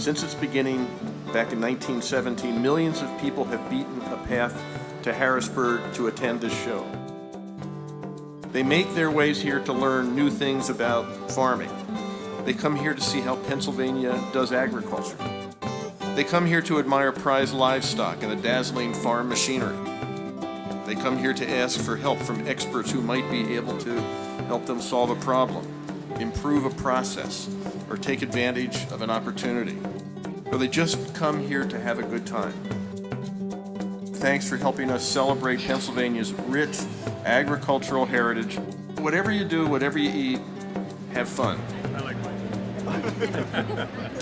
Since its beginning back in 1917, millions of people have beaten a path to Harrisburg to attend this show. They make their ways here to learn new things about farming. They come here to see how Pennsylvania does agriculture. They come here to admire prize livestock and the dazzling farm machinery. They come here to ask for help from experts who might be able to help them solve a problem, improve a process, or take advantage of an opportunity. Or they just come here to have a good time. Thanks for helping us celebrate Pennsylvania's rich agricultural heritage. Whatever you do, whatever you eat, have fun. I like mine.